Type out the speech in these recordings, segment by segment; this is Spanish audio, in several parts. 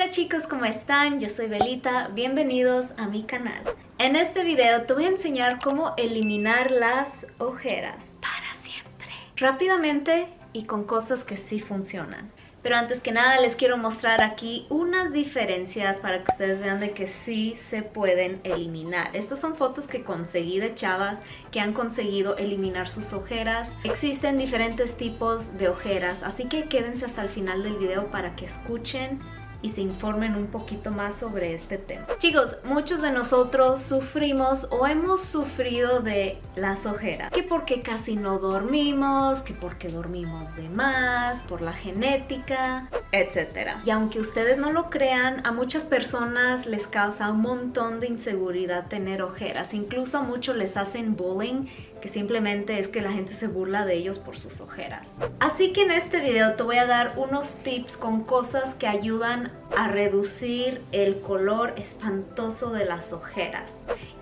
Hola chicos, ¿cómo están? Yo soy Belita, bienvenidos a mi canal. En este video te voy a enseñar cómo eliminar las ojeras para siempre. Rápidamente y con cosas que sí funcionan. Pero antes que nada les quiero mostrar aquí unas diferencias para que ustedes vean de que sí se pueden eliminar. Estas son fotos que conseguí de chavas que han conseguido eliminar sus ojeras. Existen diferentes tipos de ojeras, así que quédense hasta el final del video para que escuchen y se informen un poquito más sobre este tema. Chicos, muchos de nosotros sufrimos o hemos sufrido de las ojeras. Que porque casi no dormimos, que porque dormimos de más, por la genética, etc. Y aunque ustedes no lo crean, a muchas personas les causa un montón de inseguridad tener ojeras. Incluso a muchos les hacen bullying, que simplemente es que la gente se burla de ellos por sus ojeras. Así que en este video te voy a dar unos tips con cosas que ayudan a reducir el color espantoso de las ojeras.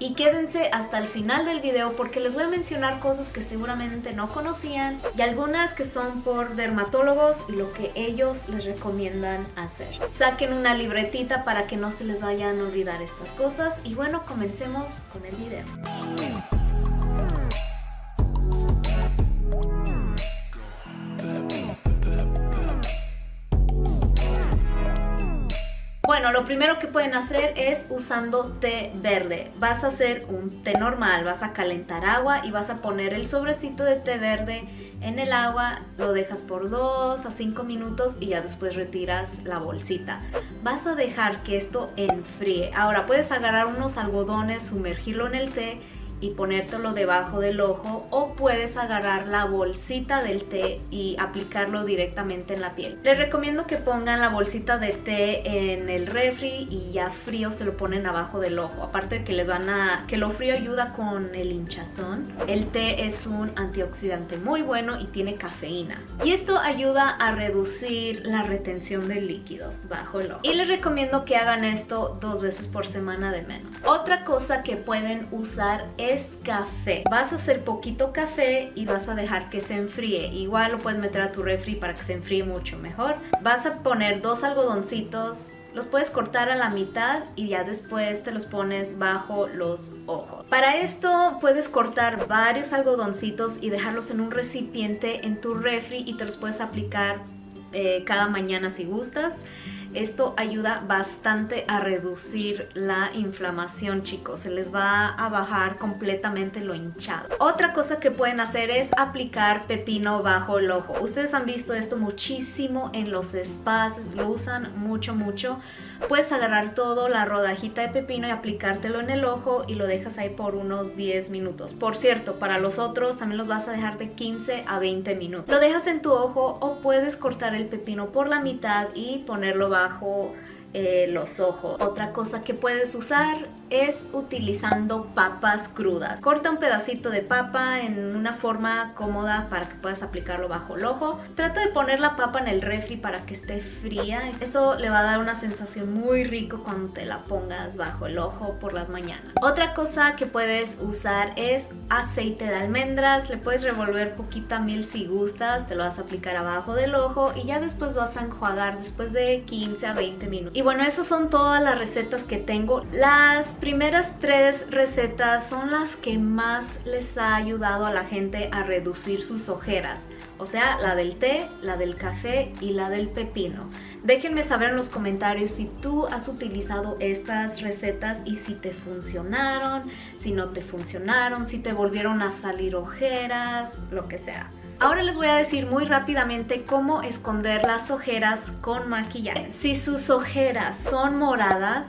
Y quédense hasta el final del video porque les voy a mencionar cosas que seguramente no conocían y algunas que son por dermatólogos y lo que ellos les recomiendan hacer. Saquen una libretita para que no se les vayan a olvidar estas cosas y bueno, comencemos con el video. Bueno, lo primero que pueden hacer es usando té verde. Vas a hacer un té normal, vas a calentar agua y vas a poner el sobrecito de té verde en el agua, lo dejas por 2 a 5 minutos y ya después retiras la bolsita. Vas a dejar que esto enfríe. Ahora puedes agarrar unos algodones, sumergirlo en el té y ponértelo debajo del ojo o puedes agarrar la bolsita del té y aplicarlo directamente en la piel. Les recomiendo que pongan la bolsita de té en el refri y ya frío se lo ponen abajo del ojo. Aparte de que les van a que lo frío ayuda con el hinchazón. El té es un antioxidante muy bueno y tiene cafeína. Y esto ayuda a reducir la retención de líquidos bajo el ojo. Y les recomiendo que hagan esto dos veces por semana de menos. Otra cosa que pueden usar es es café. Vas a hacer poquito café y vas a dejar que se enfríe. Igual lo puedes meter a tu refri para que se enfríe mucho mejor. Vas a poner dos algodoncitos los puedes cortar a la mitad y ya después te los pones bajo los ojos. Para esto puedes cortar varios algodoncitos y dejarlos en un recipiente en tu refri y te los puedes aplicar eh, cada mañana si gustas. Esto ayuda bastante a reducir la inflamación, chicos. Se les va a bajar completamente lo hinchado. Otra cosa que pueden hacer es aplicar pepino bajo el ojo. Ustedes han visto esto muchísimo en los spas, lo usan mucho, mucho. Puedes agarrar todo, la rodajita de pepino y aplicártelo en el ojo y lo dejas ahí por unos 10 minutos. Por cierto, para los otros también los vas a dejar de 15 a 20 minutos. Lo dejas en tu ojo o puedes cortar el pepino por la mitad y ponerlo bajo eh, los ojos. Otra cosa que puedes usar es utilizando papas crudas. Corta un pedacito de papa en una forma cómoda para que puedas aplicarlo bajo el ojo. Trata de poner la papa en el refri para que esté fría. Eso le va a dar una sensación muy rico cuando te la pongas bajo el ojo por las mañanas. Otra cosa que puedes usar es aceite de almendras. Le puedes revolver poquita miel si gustas. Te lo vas a aplicar abajo del ojo y ya después vas a enjuagar después de 15 a 20 minutos. Y bueno, esas son todas las recetas que tengo. Las primeras tres recetas son las que más les ha ayudado a la gente a reducir sus ojeras. O sea, la del té, la del café y la del pepino. Déjenme saber en los comentarios si tú has utilizado estas recetas y si te funcionaron, si no te funcionaron, si te volvieron a salir ojeras, lo que sea. Ahora les voy a decir muy rápidamente cómo esconder las ojeras con maquillaje. Si sus ojeras son moradas,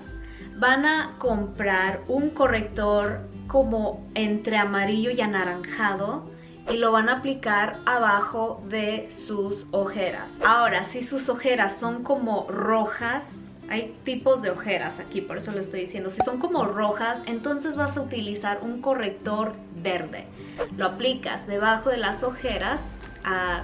van a comprar un corrector como entre amarillo y anaranjado y lo van a aplicar abajo de sus ojeras. Ahora, si sus ojeras son como rojas, hay tipos de ojeras aquí, por eso lo estoy diciendo. Si son como rojas, entonces vas a utilizar un corrector verde. Lo aplicas debajo de las ojeras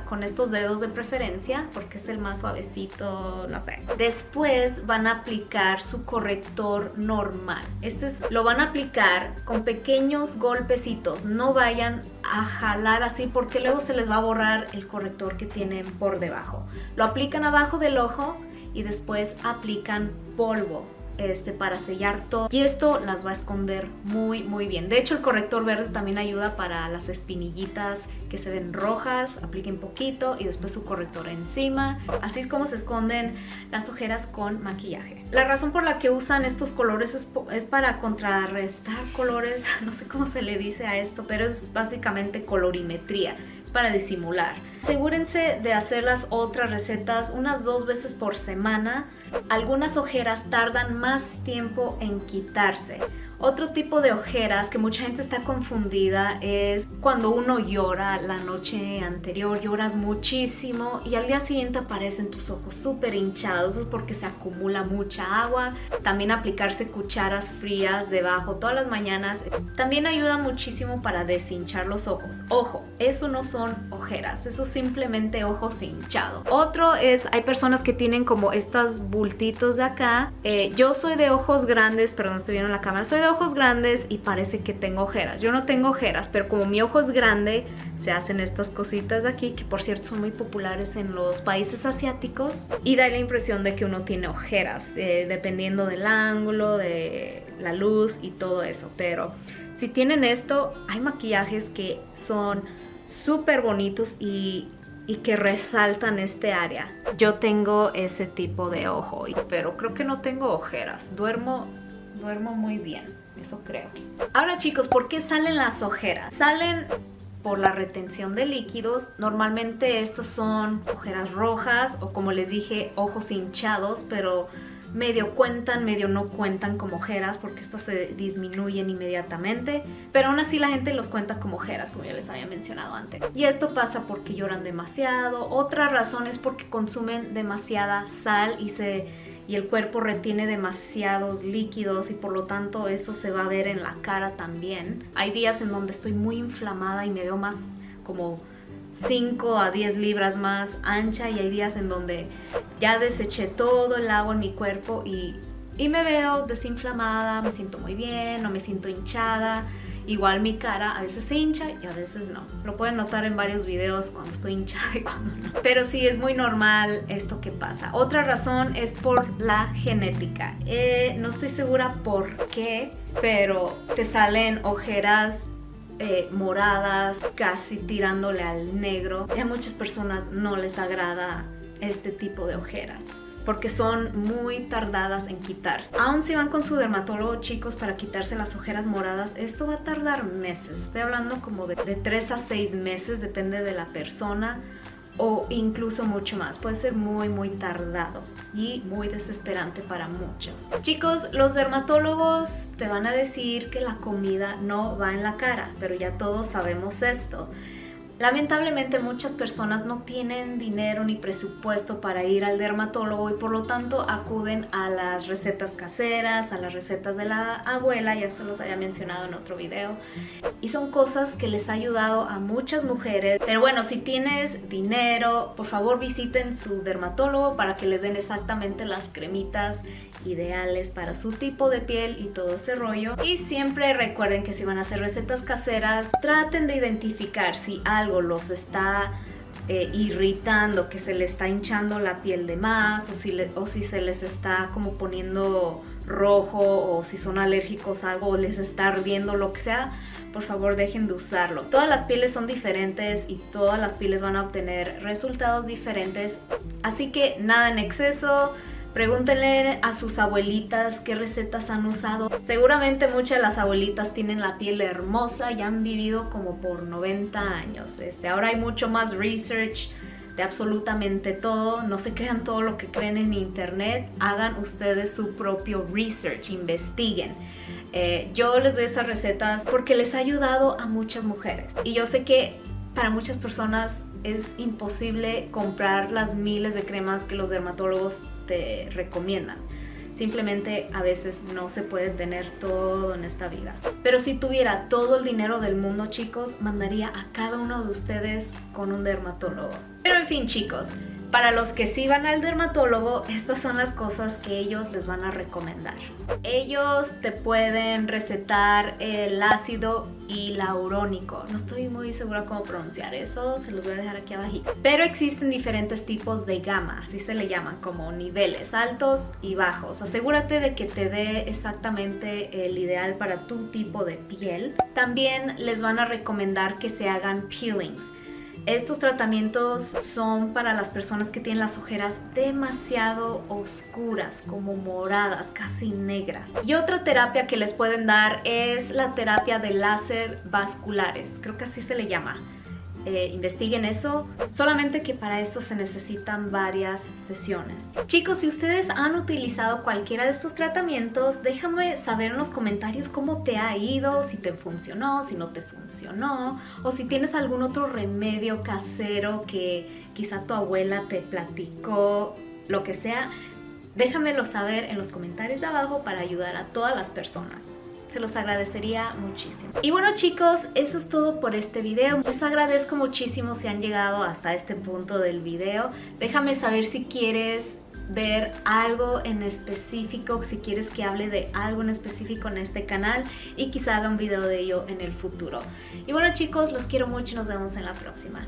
con estos dedos de preferencia porque es el más suavecito, no sé. Después van a aplicar su corrector normal. Este es, lo van a aplicar con pequeños golpecitos. No vayan a jalar así porque luego se les va a borrar el corrector que tienen por debajo. Lo aplican abajo del ojo y después aplican polvo este, para sellar todo. Y esto las va a esconder muy muy bien. De hecho el corrector verde también ayuda para las espinillitas que se ven rojas apliquen poquito y después su corrector encima. Así es como se esconden las ojeras con maquillaje. La razón por la que usan estos colores es, es para contrarrestar colores no sé cómo se le dice a esto pero es básicamente colorimetría para disimular. Asegúrense de hacer las otras recetas unas dos veces por semana. Algunas ojeras tardan más tiempo en quitarse. Otro tipo de ojeras que mucha gente está confundida es cuando uno llora la noche anterior, lloras muchísimo y al día siguiente aparecen tus ojos súper hinchados, es porque se acumula mucha agua. También aplicarse cucharas frías debajo todas las mañanas también ayuda muchísimo para deshinchar los ojos. Ojo, eso no son ojeras, eso es simplemente ojos hinchados. Otro es, hay personas que tienen como estos bultitos de acá. Eh, yo soy de ojos grandes, pero no estoy viendo la cámara, soy ojos grandes y parece que tengo ojeras. Yo no tengo ojeras, pero como mi ojo es grande, se hacen estas cositas de aquí, que por cierto son muy populares en los países asiáticos. Y da la impresión de que uno tiene ojeras, eh, dependiendo del ángulo, de la luz y todo eso. Pero si tienen esto, hay maquillajes que son súper bonitos y y que resaltan este área. Yo tengo ese tipo de ojo, pero creo que no tengo ojeras. Duermo, duermo muy bien eso creo. Ahora chicos, ¿por qué salen las ojeras? Salen por la retención de líquidos. Normalmente estos son ojeras rojas o como les dije, ojos hinchados, pero medio cuentan, medio no cuentan como ojeras porque estas se disminuyen inmediatamente, pero aún así la gente los cuenta como ojeras, como ya les había mencionado antes. Y esto pasa porque lloran demasiado. Otra razón es porque consumen demasiada sal y se y el cuerpo retiene demasiados líquidos y por lo tanto eso se va a ver en la cara también. Hay días en donde estoy muy inflamada y me veo más como 5 a 10 libras más ancha y hay días en donde ya deseché todo el agua en mi cuerpo y, y me veo desinflamada, me siento muy bien, no me siento hinchada Igual mi cara a veces se hincha y a veces no. Lo pueden notar en varios videos cuando estoy hinchada y cuando no. Pero sí, es muy normal esto que pasa. Otra razón es por la genética. Eh, no estoy segura por qué, pero te salen ojeras eh, moradas, casi tirándole al negro. Y a muchas personas no les agrada este tipo de ojeras porque son muy tardadas en quitarse. Aún si van con su dermatólogo, chicos, para quitarse las ojeras moradas, esto va a tardar meses. Estoy hablando como de, de 3 a 6 meses, depende de la persona o incluso mucho más. Puede ser muy muy tardado y muy desesperante para muchos. Chicos, los dermatólogos te van a decir que la comida no va en la cara, pero ya todos sabemos esto. Lamentablemente muchas personas no tienen dinero ni presupuesto para ir al dermatólogo y por lo tanto acuden a las recetas caseras, a las recetas de la abuela, ya se los había mencionado en otro video. Y son cosas que les ha ayudado a muchas mujeres. Pero bueno, si tienes dinero, por favor visiten su dermatólogo para que les den exactamente las cremitas ideales para su tipo de piel y todo ese rollo. Y siempre recuerden que si van a hacer recetas caseras, traten de identificar si algo los está eh, irritando, que se le está hinchando la piel de más o si, o si se les está como poniendo rojo o si son alérgicos a algo o les está ardiendo, lo que sea, por favor dejen de usarlo. Todas las pieles son diferentes y todas las pieles van a obtener resultados diferentes, así que nada en exceso, Pregúntenle a sus abuelitas qué recetas han usado. Seguramente muchas de las abuelitas tienen la piel hermosa y han vivido como por 90 años. Este, ahora hay mucho más research de absolutamente todo. No se crean todo lo que creen en internet. Hagan ustedes su propio research, investiguen. Eh, yo les doy estas recetas porque les ha ayudado a muchas mujeres. Y yo sé que para muchas personas es imposible comprar las miles de cremas que los dermatólogos te recomiendan. Simplemente a veces no se puede tener todo en esta vida. Pero si tuviera todo el dinero del mundo, chicos, mandaría a cada uno de ustedes con un dermatólogo. Pero en fin, chicos, Para los que sí van al dermatólogo, estas son las cosas que ellos les van a recomendar. Ellos te pueden recetar el ácido hialurónico. No estoy muy segura cómo pronunciar eso, se los voy a dejar aquí abajo. Pero existen diferentes tipos de gama, así se le llaman, como niveles altos y bajos. Asegúrate de que te dé exactamente el ideal para tu tipo de piel. También les van a recomendar que se hagan peelings estos tratamientos son para las personas que tienen las ojeras demasiado oscuras, como moradas, casi negras. Y otra terapia que les pueden dar es la terapia de láser vasculares, creo que así se le llama. Eh, investiguen eso, solamente que para esto se necesitan varias sesiones. Chicos, si ustedes han utilizado cualquiera de estos tratamientos, déjame saber en los comentarios cómo te ha ido, si te funcionó, si no te funcionó, o si tienes algún otro remedio casero que quizá tu abuela te platicó, lo que sea, déjamelo saber en los comentarios de abajo para ayudar a todas las personas se los agradecería muchísimo. Y bueno chicos, eso es todo por este video. Les agradezco muchísimo si han llegado hasta este punto del video. Déjame saber si quieres ver algo en específico, si quieres que hable de algo en específico en este canal y quizá haga un video de ello en el futuro. Y bueno chicos, los quiero mucho y nos vemos en la próxima.